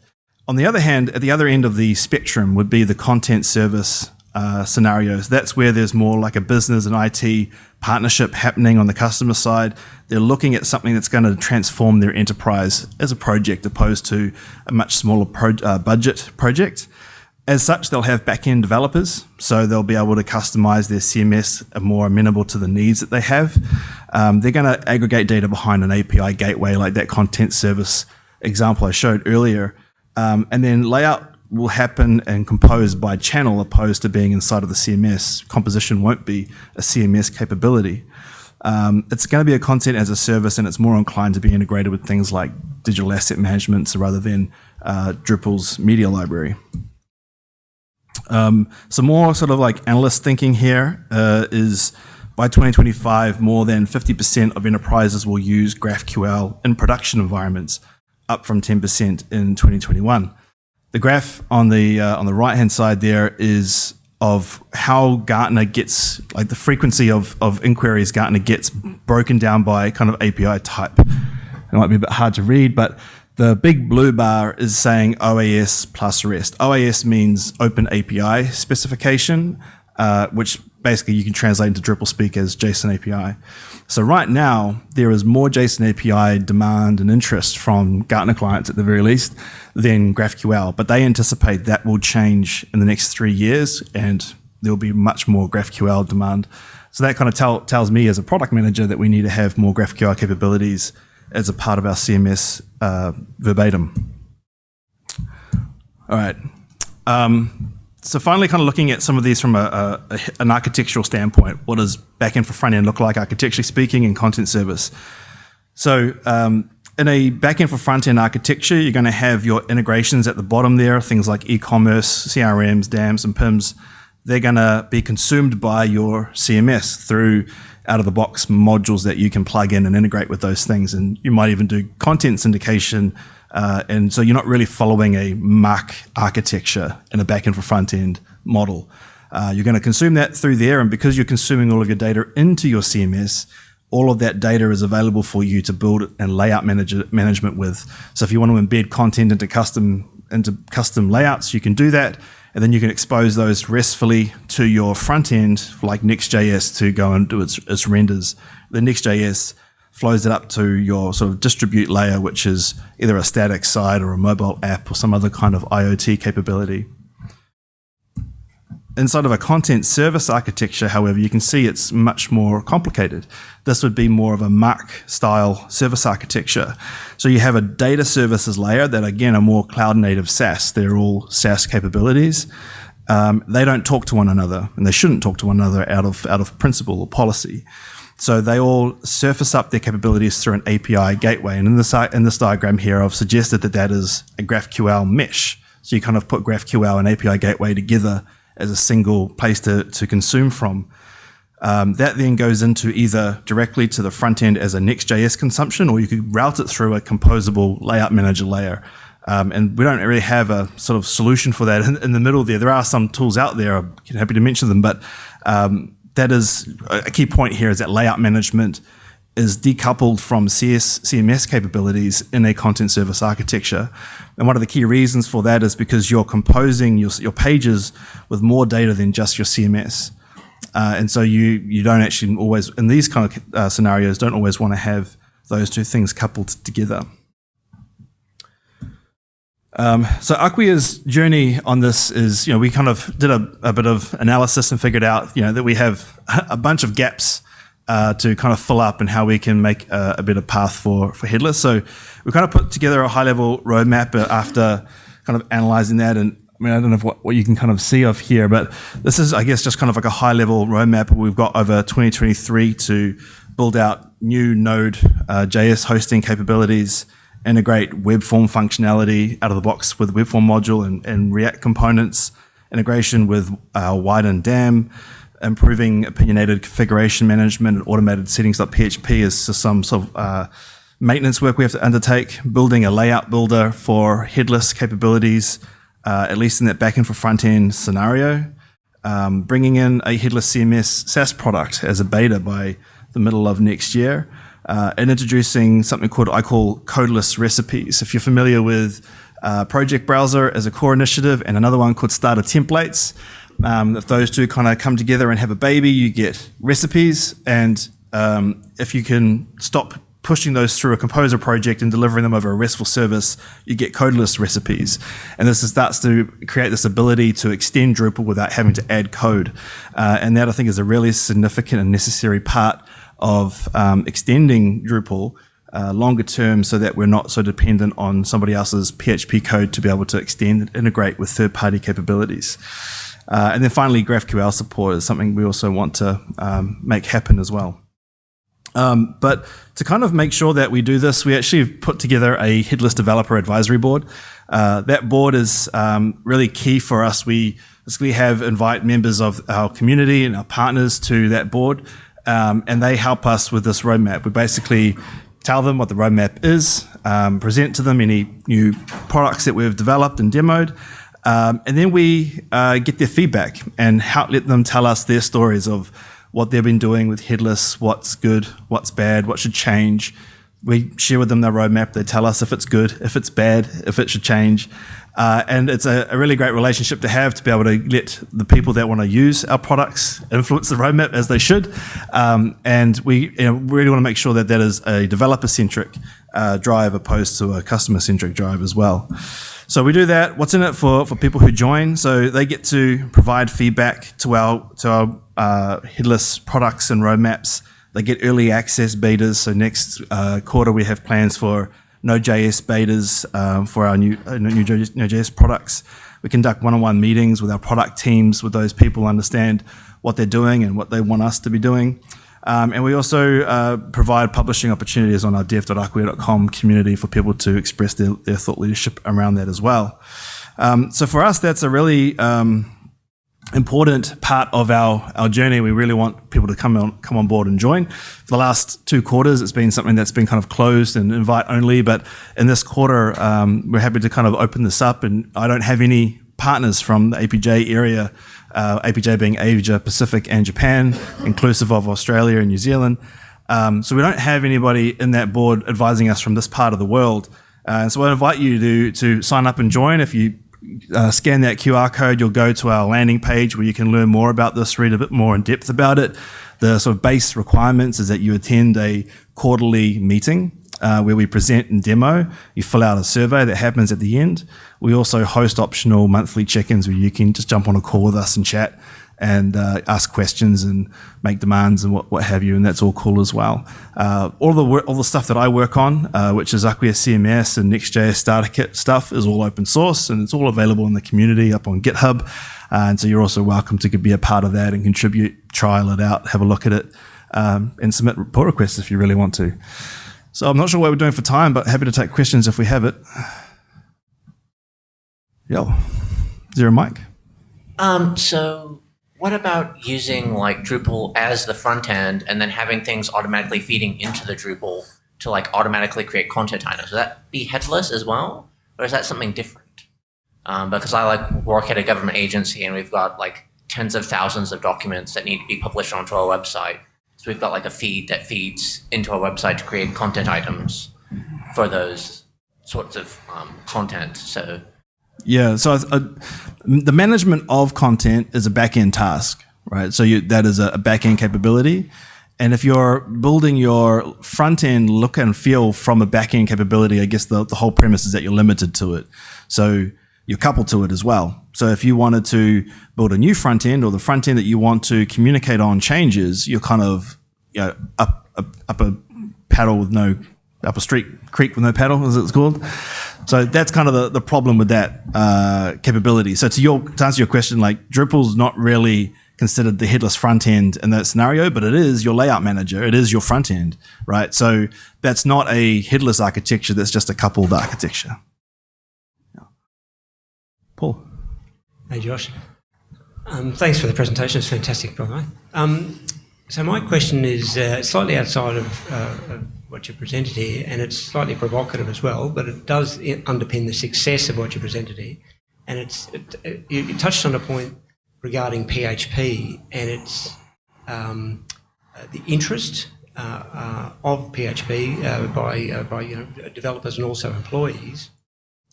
On the other hand, at the other end of the spectrum would be the content service uh, scenarios. That's where there's more like a business and IT partnership happening on the customer side. They're looking at something that's going to transform their enterprise as a project opposed to a much smaller pro uh, budget project. As such, they'll have back-end developers, so they'll be able to customize their CMS more amenable to the needs that they have. Um, they're going to aggregate data behind an API gateway like that content service example I showed earlier. Um, and then layout will happen and compose by channel opposed to being inside of the CMS. Composition won't be a CMS capability. Um, it's going to be a content as a service and it's more inclined to be integrated with things like digital asset management rather than uh, Drupal's media library. Um, some more sort of like analyst thinking here uh, is by 2025, more than 50% of enterprises will use GraphQL in production environments, up from 10% in 2021. The graph on the uh, on the right hand side there is of how Gartner gets like the frequency of of inquiries Gartner gets broken down by kind of API type. It might be a bit hard to read, but the big blue bar is saying OAS plus REST. OAS means Open API specification, uh, which basically you can translate into Drupal speak as JSON API. So right now, there is more JSON API demand and interest from Gartner clients at the very least than GraphQL, but they anticipate that will change in the next three years and there'll be much more GraphQL demand. So that kind of tell, tells me as a product manager that we need to have more GraphQL capabilities as a part of our CMS uh, verbatim. All right. Um, so finally, kind of looking at some of these from a, a, an architectural standpoint, what does backend for front end look like architecturally speaking in content service? So um, in a backend for front end architecture, you're going to have your integrations at the bottom there, things like e-commerce, CRMs, DAMs, and PIMs. They're going to be consumed by your CMS through out of the box modules that you can plug in and integrate with those things. And you might even do content syndication uh, and so you're not really following a MACH architecture in a backend for front end model. Uh, you're going to consume that through there, and because you're consuming all of your data into your CMS, all of that data is available for you to build and layout manage management with. So if you want to embed content into custom into custom layouts, you can do that, and then you can expose those restfully to your front end, like Next.js, to go and do its, its renders. The Next.js flows it up to your sort of distribute layer, which is either a static site or a mobile app or some other kind of IoT capability. Inside of a content service architecture, however, you can see it's much more complicated. This would be more of a MACH style service architecture. So you have a data services layer that again are more cloud native SaaS. They're all SaaS capabilities. Um, they don't talk to one another and they shouldn't talk to one another out of, out of principle or policy. So they all surface up their capabilities through an API gateway. And in this, in this diagram here, I've suggested that that is a GraphQL mesh. So you kind of put GraphQL and API gateway together as a single place to, to consume from. Um, that then goes into either directly to the front end as a Next.js consumption, or you could route it through a composable layout manager layer. Um, and we don't really have a sort of solution for that in, in, the middle there. There are some tools out there. I'm happy to mention them, but um, that is a key point here is that layout management is decoupled from CS, CMS capabilities in a content service architecture. And one of the key reasons for that is because you're composing your, your pages with more data than just your CMS. Uh, and so you, you don't actually always, in these kind of uh, scenarios, don't always want to have those two things coupled together. Um, so Acquia's journey on this is, you know, we kind of did a, a, bit of analysis and figured out, you know, that we have a bunch of gaps uh, to kind of fill up and how we can make a, a, better path for, for headless. So we kind of put together a high level roadmap after kind of analyzing that. And I mean, I don't know what, what you can kind of see of here, but this is, I guess, just kind of like a high level roadmap we've got over 2023 to build out new Node uh, JS hosting capabilities, integrate web form functionality out of the box with the web form module and, and React components, integration with uh, Widen DAM, improving opinionated configuration management and automated settings.php is just some sort of uh, maintenance work we have to undertake, building a layout builder for headless capabilities, uh, at least in that backend for front end scenario, um, bringing in a headless CMS SaaS product as a beta by the middle of next year, uh, and introducing something called I call codeless recipes. If you're familiar with uh, Project Browser as a core initiative and another one called Starter Templates, um, if those two kind of come together and have a baby, you get recipes. And um, if you can stop pushing those through a composer project and delivering them over a RESTful service, you get codeless recipes. And this starts to create this ability to extend Drupal without having to add code. Uh, and that I think is a really significant and necessary part of um, extending Drupal uh, longer term so that we're not so dependent on somebody else's PHP code to be able to extend and integrate with third-party capabilities. Uh, and then finally, GraphQL support is something we also want to um, make happen as well. Um, but to kind of make sure that we do this, we actually put together a headless developer advisory board. Uh, that board is um, really key for us. We basically have invite members of our community and our partners to that board, um, and they help us with this roadmap. We basically tell them what the roadmap is, um, present to them any new products that we've developed and demoed, um, and then we uh, get their feedback and help let them tell us their stories of what they've been doing with headless, what's good, what's bad, what should change. We share with them their roadmap. They tell us if it's good, if it's bad, if it should change. Uh, and it's a, a, really great relationship to have to be able to let the people that want to use our products influence the roadmap as they should. Um, and we you know, really want to make sure that that is a developer centric uh, drive opposed to a customer centric drive as well. So we do that. What's in it for, for people who join? So they get to provide feedback to our to our uh, headless products and roadmaps. They get early access betas. So next uh, quarter we have plans for Node.js betas um, for our new uh, new Node.js products. We conduct one-on-one meetings with our product teams, with those people understand what they're doing and what they want us to be doing. Um, and we also uh, provide publishing opportunities on our dev.acquia.com community for people to express their, their thought leadership around that as well. Um, so for us, that's a really um, important part of our, our journey. We really want people to come on, come on board and join. For the last two quarters, it's been something that's been kind of closed and invite only, but in this quarter, um, we're happy to kind of open this up and I don't have any partners from the APJ area uh, APJ being Asia, Pacific, and Japan, inclusive of Australia and New Zealand. Um, so we don't have anybody in that board advising us from this part of the world. Uh, so I invite you to, to sign up and join. If you uh, scan that QR code, you'll go to our landing page where you can learn more about this, read a bit more in depth about it. The sort of base requirements is that you attend a quarterly meeting uh, where we present and demo. You fill out a survey that happens at the end. We also host optional monthly check-ins where you can just jump on a call with us and chat and uh, ask questions and make demands and what, what have you, and that's all cool as well. Uh, all the all the stuff that I work on, uh, which is Acquia CMS and Next.js Starter Kit stuff, is all open source and it's all available in the community up on GitHub. Uh, and so you're also welcome to be a part of that and contribute, trial it out, have a look at it, um, and submit pull requests if you really want to. So I'm not sure what we're doing for time, but happy to take questions if we have it. Yeah. Is there a mic? Um, so what about using like Drupal as the front end and then having things automatically feeding into the Drupal to like automatically create content items? Would that be headless as well? Or is that something different? Um, because I like work at a government agency and we've got like tens of thousands of documents that need to be published onto our website. So we've got like a feed that feeds into our website to create content items for those sorts of um, content. So yeah, so uh, the management of content is a back end task, right? So you, that is a, back end capability. And if you're building your front end look and feel from a back end capability, I guess the, the whole premise is that you're limited to it. So you're coupled to it as well. So if you wanted to build a new front end or the front end that you want to communicate on changes, you're kind of you know, up, up, up a paddle with no, up a street creek with no paddle, as it's called. So that's kind of the, the problem with that uh, capability. So to your to answer your question, like Drupal's not really considered the headless front end in that scenario, but it is your layout manager. It is your front end, right? So that's not a headless architecture. That's just a coupled architecture. Paul. Hey, Josh. Um, thanks for the presentation. It's fantastic, by the way. Um, so my question is uh, slightly outside of, uh, of, what you presented here, and it's slightly provocative as well, but it does underpin the success of what you presented here. And it's it, it, you touched on a point regarding PHP and its um, uh, the interest uh, uh, of PHP uh, by by you know, developers and also employees.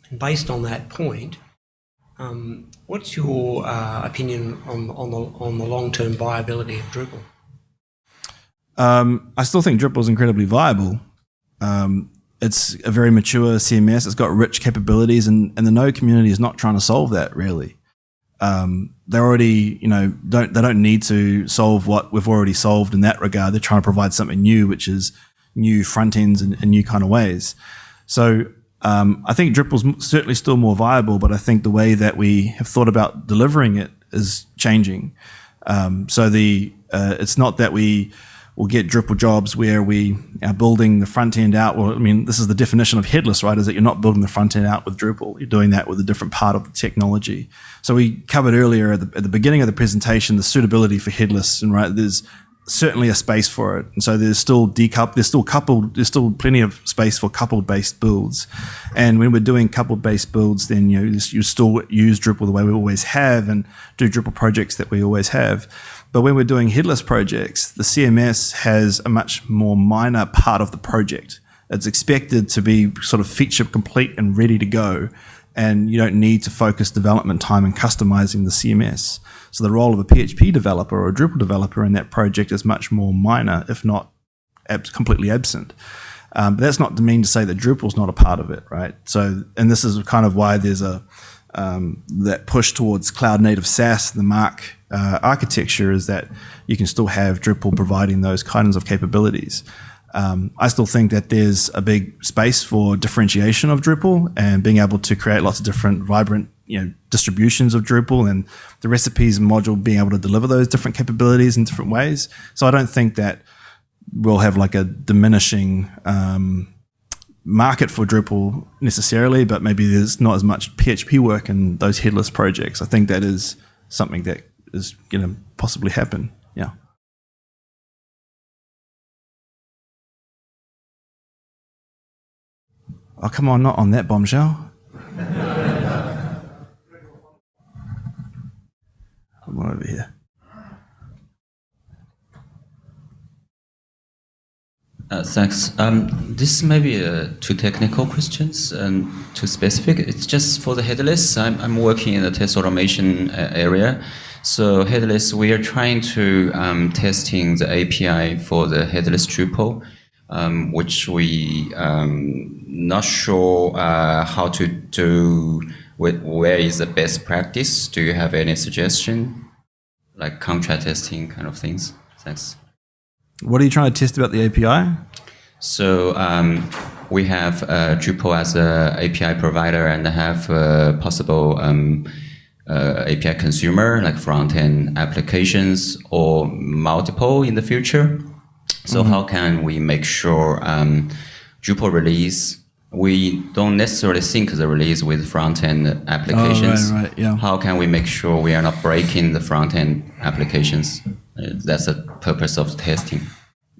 And based on that point, um, what's your uh, opinion on, on the, on the long-term viability of Drupal? Um, I still think Drupal is incredibly viable. Um, it's a very mature CMS. It's got rich capabilities, and, and the Node community is not trying to solve that really. Um, they're already, you know, don't they don't need to solve what we've already solved in that regard. They're trying to provide something new, which is new front ends in, in new kind of ways. So um, I think Drupal's certainly still more viable, but I think the way that we have thought about delivering it is changing. Um, so the uh, it's not that we will get Drupal jobs where we are building the front end out. Well, I mean, this is the definition of headless, right? Is that you're not building the front end out with Drupal. You're doing that with a different part of the technology. So we covered earlier at the, at the beginning of the presentation the suitability for headless, and right there's certainly a space for it. And so there's still decoupled, there's still coupled, there's still plenty of space for coupled based builds. And when we're doing coupled based builds, then you know, you still use Drupal the way we always have and do Drupal projects that we always have. But when we're doing headless projects, the CMS has a much more minor part of the project. It's expected to be sort of feature complete and ready to go. And you don't need to focus development time in customizing the CMS. So the role of a PHP developer or a Drupal developer in that project is much more minor, if not ab completely absent. Um, but that's not to mean to say that Drupal's not a part of it, right? So, and this is kind of why there's a um, that push towards cloud native SaaS, the MACH uh, architecture, is that you can still have Drupal providing those kinds of capabilities. Um, I still think that there's a big space for differentiation of Drupal and being able to create lots of different vibrant you know distributions of Drupal and the recipes module being able to deliver those different capabilities in different ways. So I don't think that we'll have like a diminishing um, market for Drupal necessarily, but maybe there's not as much PHP work in those headless projects. I think that is something that is going to possibly happen. Yeah. Oh, come on, not on that bombshell. Come on over here. Uh, thanks. Um, this may be uh, two technical questions and too specific. It's just for the headless. I'm, I'm working in the test automation uh, area. So headless, we are trying to um, testing the API for the headless Drupal, um, which we um, not sure uh, how to do. Where is the best practice? Do you have any suggestion, like contract testing kind of things? Thanks. What are you trying to test about the API? So um, we have uh, Drupal as an API provider and have uh, possible um, uh, API consumer like front-end applitions or multiple in the future. So mm -hmm. how can we make sure um, Drupal release we don't necessarily sync the release with front-end applications. Oh, right, right, yeah. How can we make sure we are not breaking the front-end applications? That's the purpose of testing.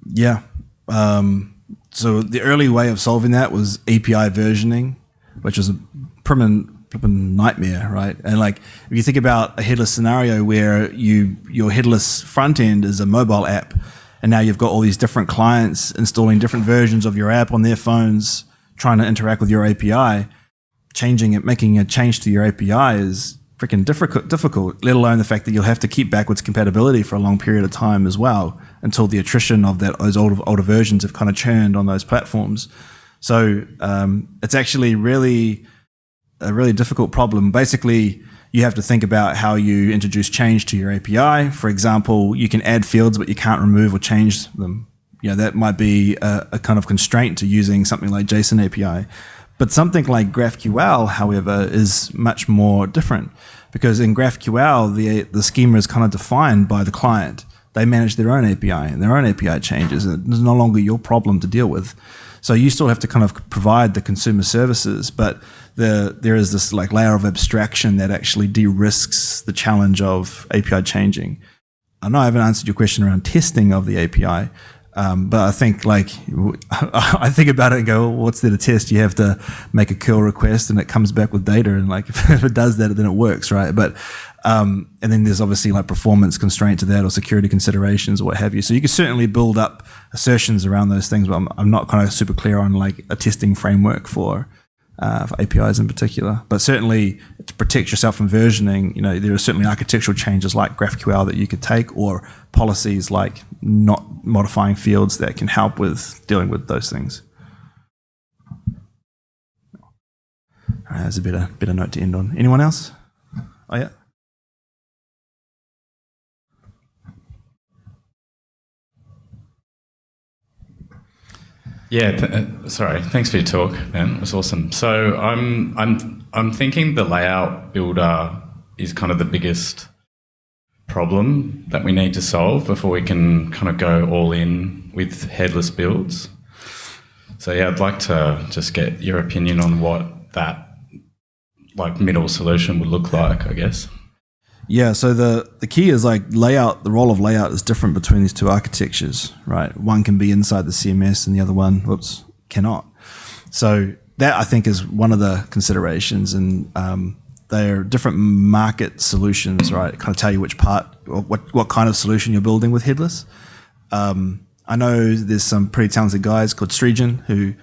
Yeah. Um, so the early way of solving that was API versioning, which was a permanent nightmare, right? And like if you think about a headless scenario where you your headless front end is a mobile app, and now you've got all these different clients installing different versions of your app on their phones, trying to interact with your API, changing it, making a change to your API is freaking difficult, difficult, let alone the fact that you'll have to keep backwards compatibility for a long period of time as well until the attrition of that those older, older versions have kind of churned on those platforms. So um, it's actually really a really difficult problem. Basically, you have to think about how you introduce change to your API. For example, you can add fields, but you can't remove or change them. You know, that might be a, a kind of constraint to using something like JSON API. But something like GraphQL, however, is much more different because in GraphQL, the, the schema is kind of defined by the client. they manage their own API and their own API changes, and it's no longer your problem to deal with. So you still have to kind of provide the consumer services, but the, there is this like layer of abstraction that actually de-risks the challenge of API changing. I know I haven't answered your question around testing of the API, um, but I think like I think about it and go, well, what's there to test? You have to make a curl request and it comes back with data, and like if it does that, then it works, right? But um, and then there's obviously like performance constraint to that or security considerations or what have you. So you can certainly build up assertions around those things, but I'm, I'm not kind of super clear on like a testing framework for uh, for APIs in particular. But certainly to protect yourself from versioning, you know, there are certainly architectural changes like GraphQL that you could take or policies like not modifying fields that can help with dealing with those things. All right, that's a better, better note to end on. Anyone else? Oh, yeah. Yeah, th- uh, sorry. Thanks for your talk, man. It was awesome. So I'm I'm I'm thinking the layout builder is kind of the biggest problem that we need to solve before we can kind of go all in with headless builds. So yeah, I'd like to just get your opinion on what that like middle solution would look like, I guess. Yeah, so the, the key is like layout, the role of layout is different between these two architectures, right? One can be inside the CMS and the other one, whoops, cannot. So that I think is one of the considerations and um, they're different market solutions, right? Kind of tell you which part, or what, what kind of solution you're building with headless. Um, I know there's some pretty talented guys called Strigen who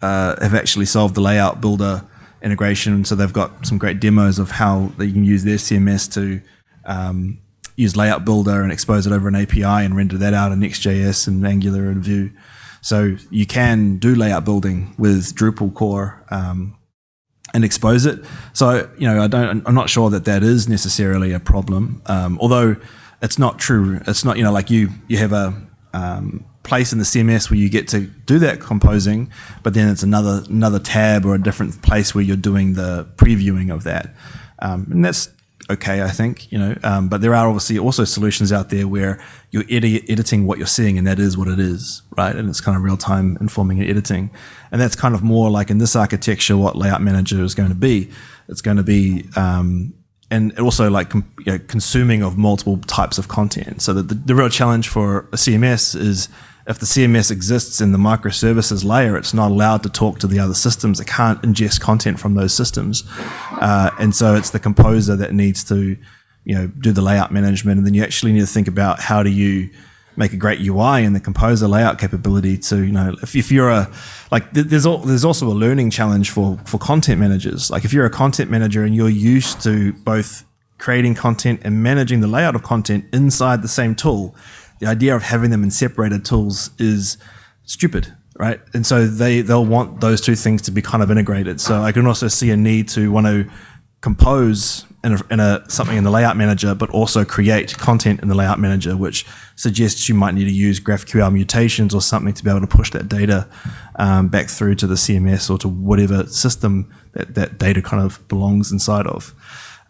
uh, have actually solved the layout builder integration. So they've got some great demos of how they can use their CMS to um, use Layout Builder and expose it over an API and render that out in Next.js and Angular and Vue. So you can do layout building with Drupal core um, and expose it. So you know, I don't. I'm not sure that that is necessarily a problem. Um, although it's not true. It's not. You know, like you you have a um, place in the CMS where you get to do that composing, but then it's another another tab or a different place where you're doing the previewing of that, um, and that's okay, I think, you know, um, but there are obviously also solutions out there where you're edi editing what you're seeing and that is what it is, right? And it's kind of real time informing and editing. And that's kind of more like in this architecture, what layout manager is going to be. It's going to be, um, and also like you know, consuming of multiple types of content. So that the, the real challenge for a CMS is if the CMS exists in the microservices layer, it's not allowed to talk to the other systems. It can't ingest content from those systems. Uh, and so it's the composer that needs to, you know, do the layout management. And then you actually need to think about how do you make a great UI and the composer layout capability to, you know, if, if you're a, like there's, all, there's also a learning challenge for, for content managers. Like if you're a content manager and you're used to both creating content and managing the layout of content inside the same tool, the idea of having them in separated tools is stupid, right? And so they they'll want those two things to be kind of integrated. So I can also see a need to want to compose in a, in a something in the layout manager, but also create content in the layout manager, which suggests you might need to use GraphQL mutations or something to be able to push that data um, back through to the CMS or to whatever system that that data kind of belongs inside of.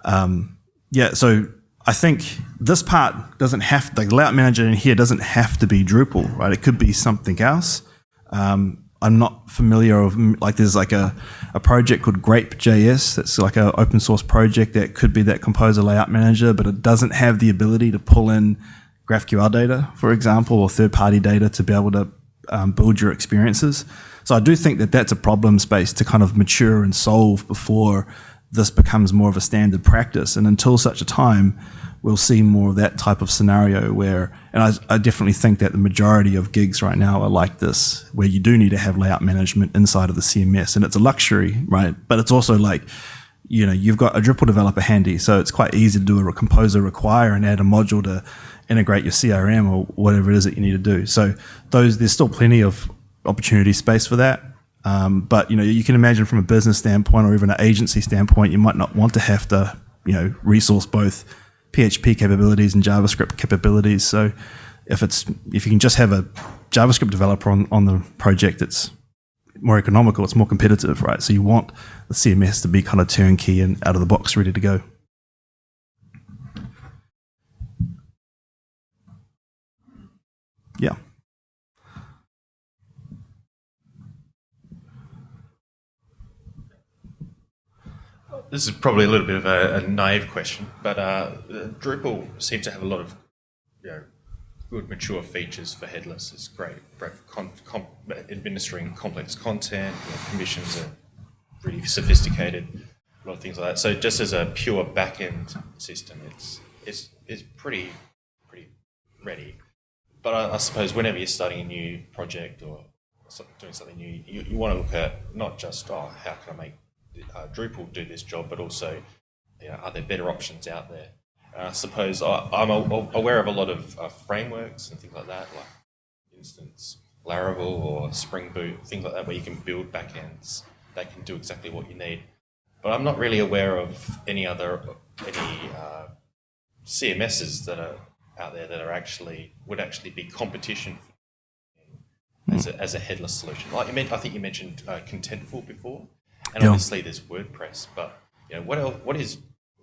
Um, yeah, so I think this part doesn't have the layout manager in here doesn't have to be Drupal, right? It could be something else. Um, I'm not familiar of like there's like a, a project called Grape.js that's like an open source project that could be that composer layout manager, but it doesn't have the ability to pull in GraphQL data, for example, or third party data to be able to um, build your experiences. So I do think that that's a problem space to kind of mature and solve before this becomes more of a standard practice. And until such a time, we'll see more of that type of scenario where, and I, I, definitely think that the majority of gigs right now are like this, where you do need to have layout management inside of the CMS. And it's a luxury, right? But it's also like, you know, you've got a Drupal developer handy, so it's quite easy to do a composer require and add a module to integrate your CRM or whatever it is that you need to do. So those, there's still plenty of opportunity space for that. Um, but you know, you can imagine from a business standpoint or even an agency standpoint, you might not want to have to, you know, resource both PHP capabilities and JavaScript capabilities. So if it's if you can just have a JavaScript developer on, on the project, it's more economical, it's more competitive, right? So you want the CMS to be kind of turnkey and out of the box, ready to go. Yeah. This is probably a little bit of a, a naive question, but uh, Drupal seems to have a lot of you know, good mature features for headless. It's great, great for administering complex content. You know, permissions are really sophisticated. A lot of things like that. So just as a pure backend system, it's it's it's pretty pretty ready. But I, I suppose whenever you're starting a new project or doing something new, you, you want to look at not just oh how can I make uh, Drupal do this job, but also you know, are there better options out there? Uh, I suppose I, I'm a, aware of a lot of uh, frameworks and things like that, like for instance Laravel or Spring Boot, things like that, where you can build backends that can do exactly what you need. But I'm not really aware of any other any uh, CMSs that are out there that are actually would actually be competition as a, as a headless solution. Like you meant, I think you mentioned uh, Contentful before, and Yeah. obviously there's WordPress. But you know what else, what is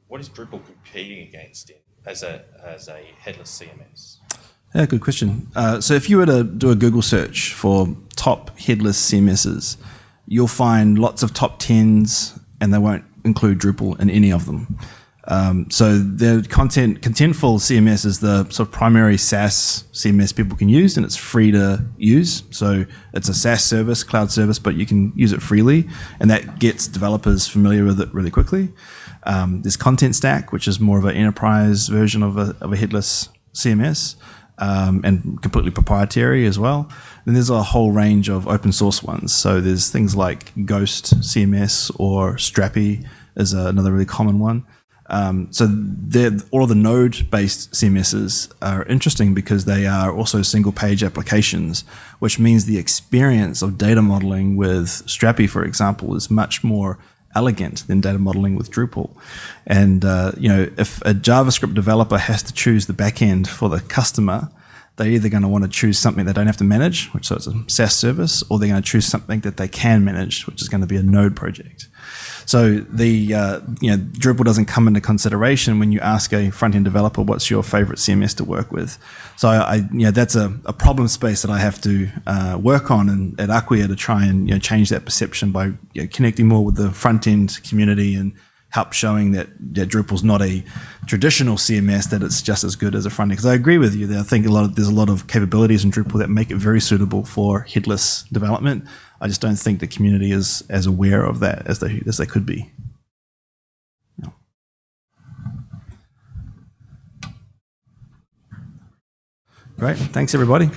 what is Drupal competing against in as a as a headless CMS? Yeah, good question. Uh, so if you were to do a Google search for top headless CMSs, you'll find lots of top tens, and they won't include Drupal in any of them. Um, so the content Contentful CMS is the sort of primary SaaS CMS people can use, and it's free to use. So it's a SaaS service, cloud service, but you can use it freely, and that gets developers familiar with it really quickly. Um, there's Contentstack, which is more of an enterprise version of a, of a headless CMS um, and completely proprietary as well. Then there's a whole range of open source ones. So there's things like Ghost CMS or Strapi is another really common one. Um, so all of the node-based CMSs are interesting because they are also single-page applications, which means the experience of data modeling with Strapi, for example, is much more elegant than data modeling with Drupal. And uh, you know, if a JavaScript developer has to choose the backend for the customer, they're either going to want to choose something they don't have to manage, which so it's a SaaS service, or they're going to choose something that they can manage, which is going to be a node project. So the uh, you know Drupal doesn't come into consideration when you ask a front end developer what's your favorite CMS to work with. So I, you know that's a, a problem space that I have to uh, work on in, at Acquia to try and you know change that perception by you know, connecting more with the front end community and help showing that, that Drupal's not a traditional CMS that it's just as good as a front end. Because I agree with you that I think a lot of there's a lot of capabilities in Drupal that make it very suitable for headless development. I just don't think the community is as aware of that as they as they could be. Yeah. Great, thanks everybody.